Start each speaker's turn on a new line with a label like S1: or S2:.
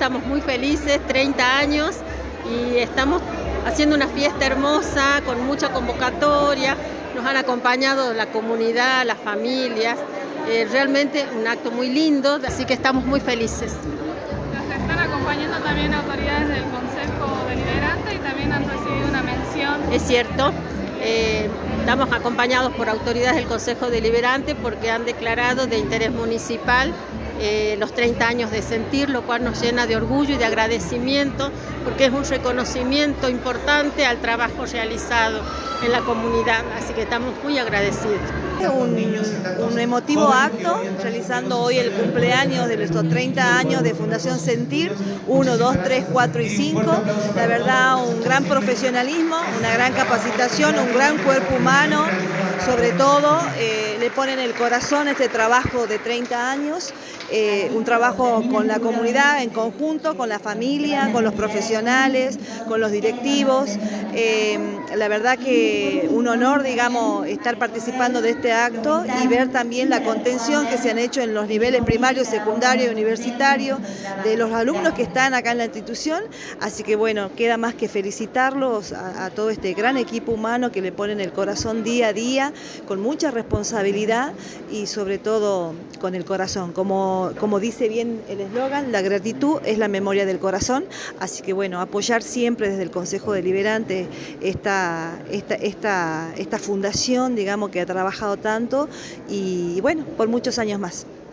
S1: estamos muy felices, 30 años, y estamos haciendo una fiesta hermosa, con mucha convocatoria, nos han acompañado la comunidad, las familias, eh, realmente un acto muy lindo, así que estamos muy felices.
S2: Nos están acompañando también autoridades del Consejo Deliberante y también han recibido una mención.
S1: Es cierto, eh, estamos acompañados por autoridades del Consejo Deliberante porque han declarado de interés municipal eh, los 30 años de sentir, lo cual nos llena de orgullo y de agradecimiento porque es un reconocimiento importante al trabajo realizado en la comunidad, así que estamos muy agradecidos.
S3: Un, un emotivo acto realizando hoy el cumpleaños de nuestros 30 años de Fundación Sentir, 1, 2, 3, 4 y 5. La verdad, gran profesionalismo, una gran capacitación, un gran cuerpo humano, sobre todo eh, le ponen el corazón este trabajo de 30 años, eh, un trabajo con la comunidad en conjunto, con la familia, con los profesionales, con los directivos. Eh, la verdad que un honor, digamos, estar participando de este acto y ver también la contención que se han hecho en los niveles primario, secundario y universitario de los alumnos que están acá en la institución. Así que bueno, queda más que felicitarlos a, a todo este gran equipo humano que le ponen el corazón día a día con mucha y sobre todo con el corazón. Como, como dice bien el eslogan, la gratitud es la memoria del corazón, así que bueno, apoyar siempre desde el Consejo Deliberante esta, esta, esta, esta fundación, digamos, que ha trabajado tanto y bueno, por muchos años más.